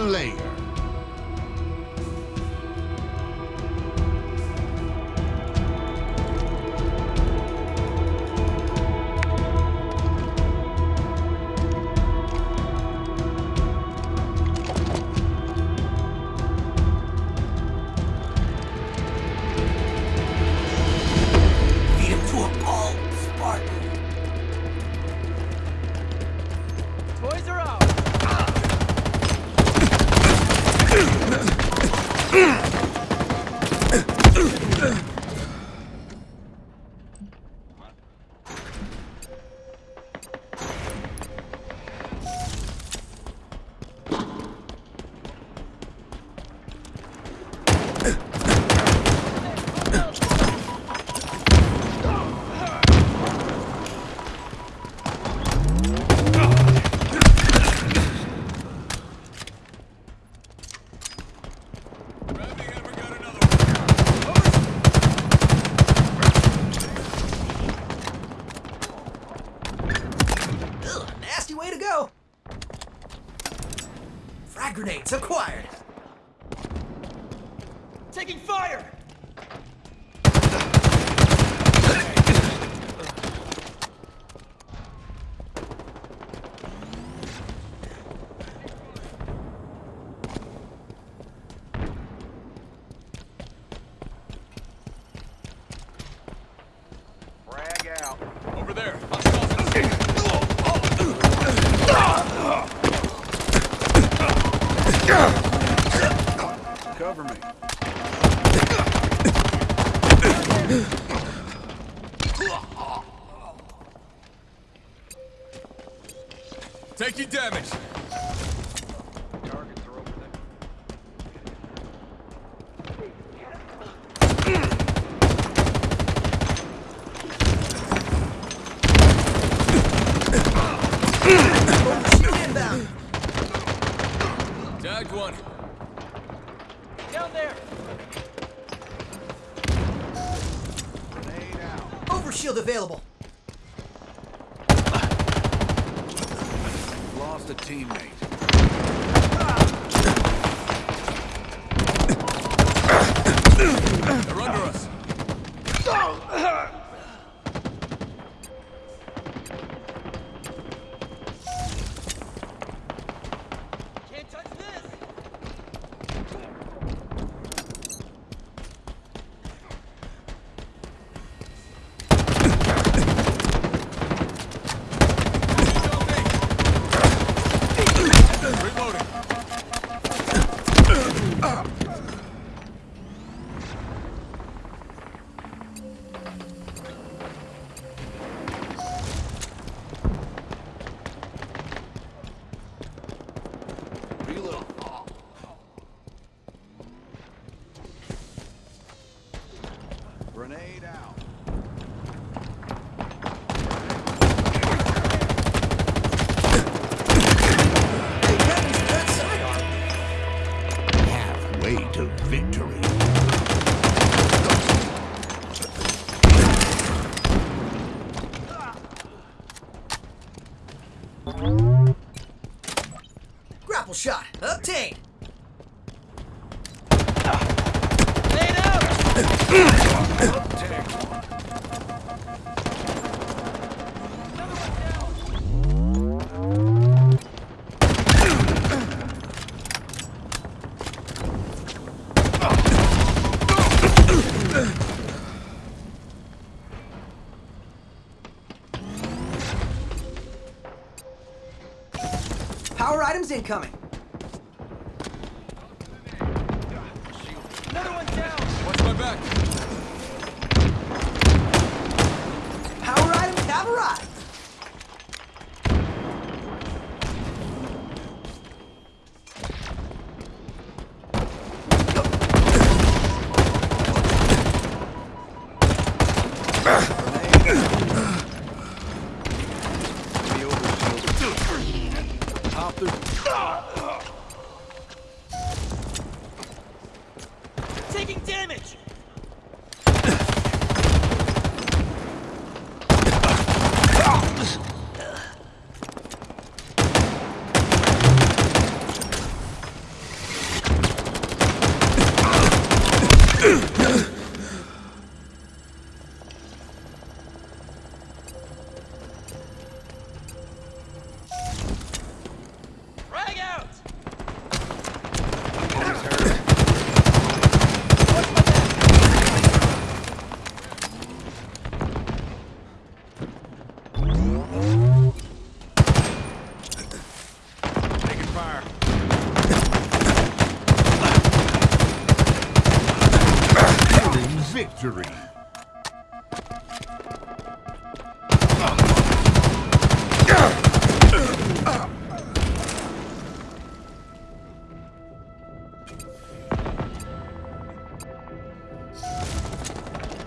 Slayer. Acquired. Taking fire! Taking damage. Targets are over there. Shield inbound. Tagged one. Down there! Grenade out. Overshield available. Lost a teammate. They're under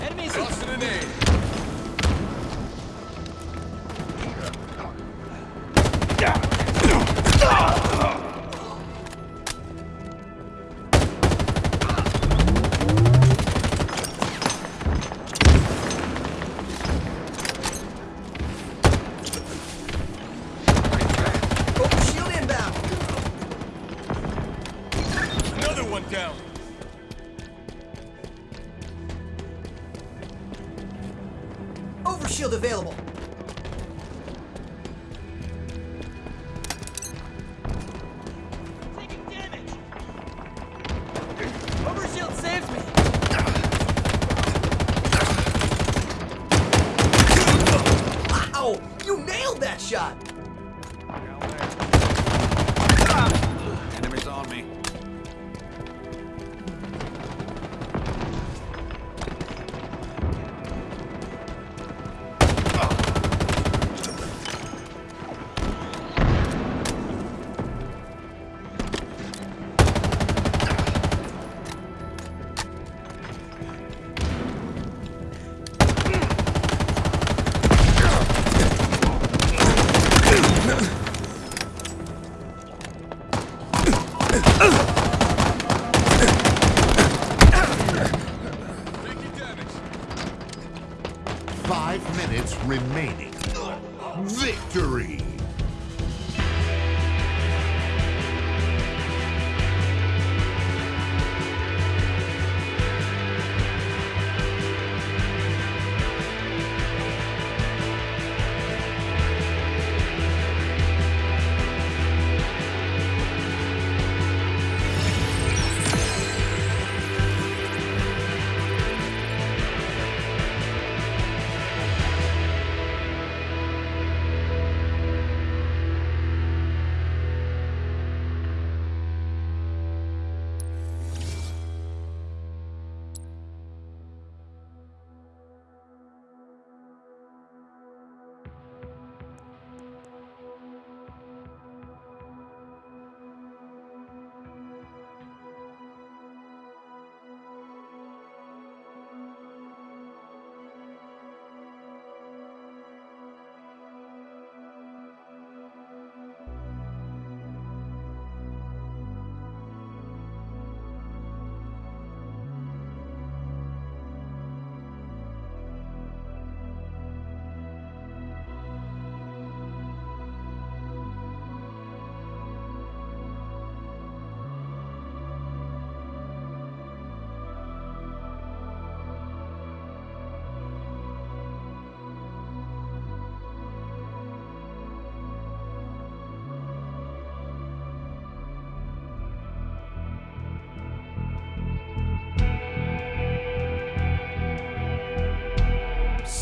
Enemies! Tossing an aid. Shield available.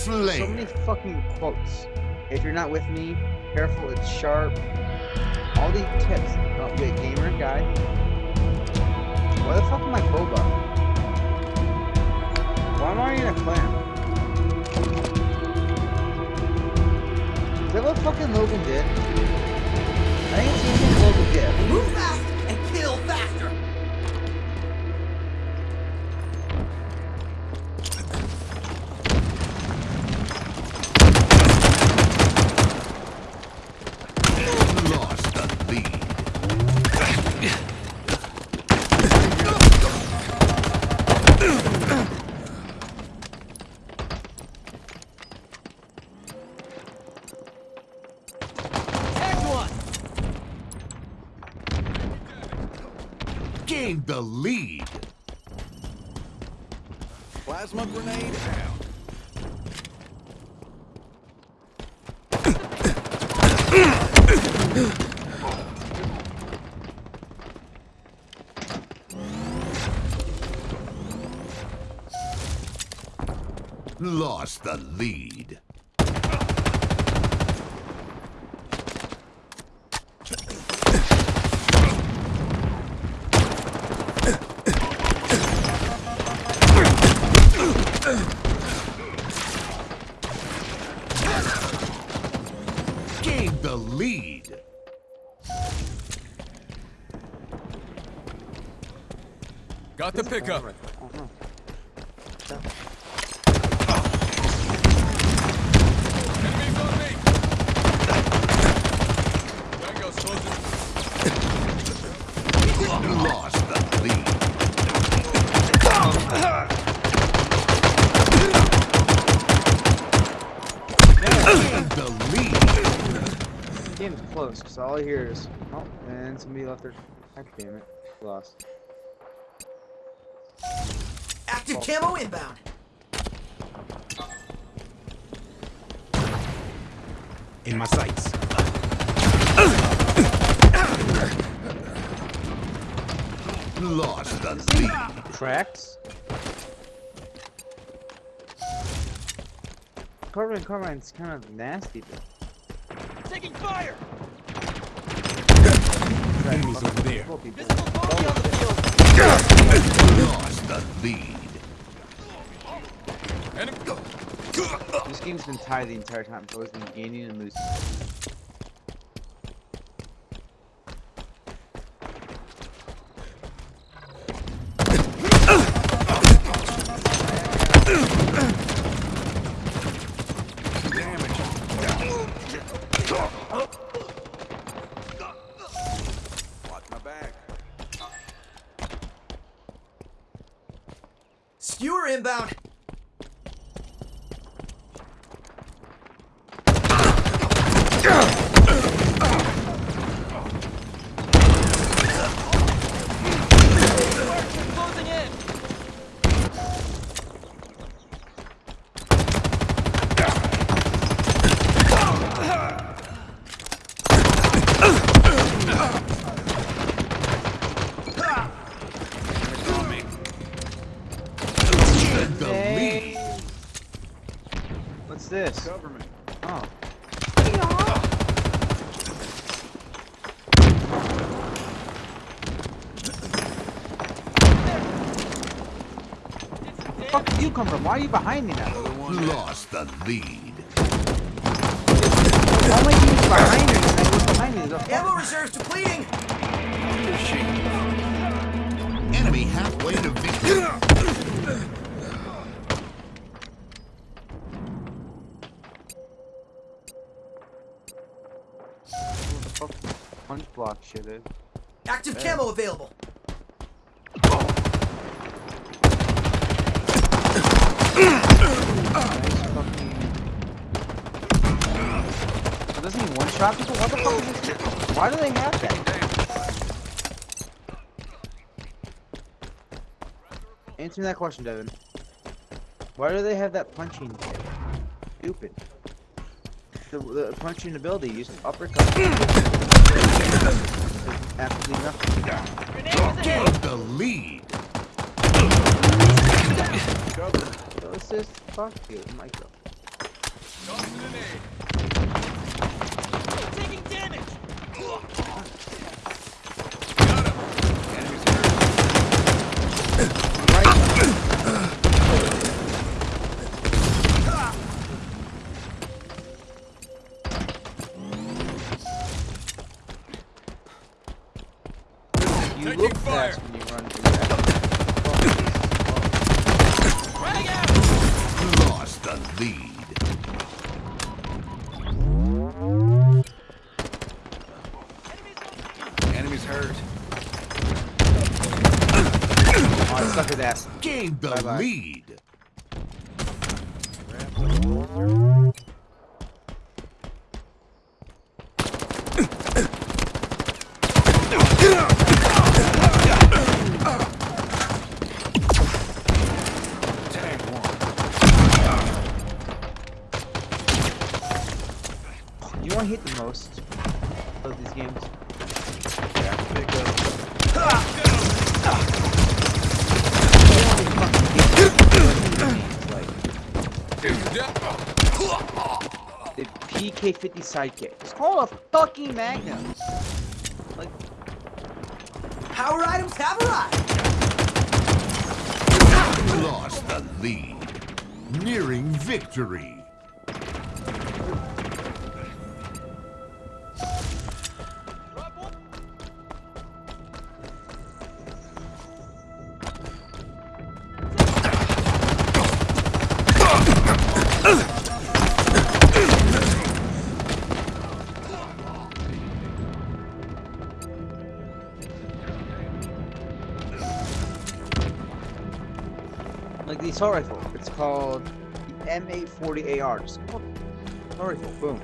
So many fucking quotes. If you're not with me, careful, it's sharp. All these tips. Oh, wait, gamer guy. Why the fuck am I Boba? Why am I in a clan? Is that what fucking Logan did? I didn't see anything Logan did. Move fast lost the lead. Gained the lead. Got the pickup. Close, because all I hear is, oh, and somebody left their. God damn it. Lost. Active camo inbound. In my sights. Lost the lead. Tracks? Carbine Carbine's kind of nasty, though. Taking fire! Enemies over there. Lost the lead. This game's been tied the entire time. It's always been gaining and losing. Watch my back. Skewer inbound. Closing in! Gained the Hey. lead. What's this? Government. Oh. It's fuck did you come from? Why are you behind me now? Lost the lead. Why am I being behind me? I was behind me. There's Ammo reserves depleting. Enemy halfway to victory. Fuck punch block shit is. Active camo available. Nice. Doesn't he one shot people? What the fuck is this? Why do they have that? Answer me that question, Devin. Why do they have that punching? Stupid. The, the punching ability used to uppercut. Hmm. Absolutely nothing. Grenade was ahead! Gained the lead. So just fuck you, Michael. Tossing an aid. Taking damage! Got him. Hurt. Oh, I suck his ass. Gained the Bye-bye. lead. Tag one. You know what I hate the most of these games? Yeah. The MK50 sidekick. It's called a fucking Magnum. Like, Power items have arrived. Lost the lead. Nearing victory. The assault rifle. It's called the MA40 AR. Just called assault rifle. Boom.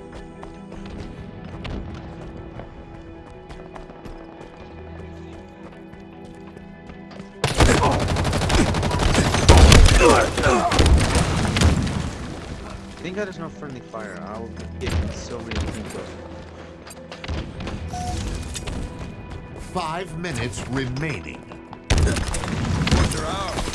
Thank God there's no friendly fire. I will get so many people. Five minutes remaining. Boys are out.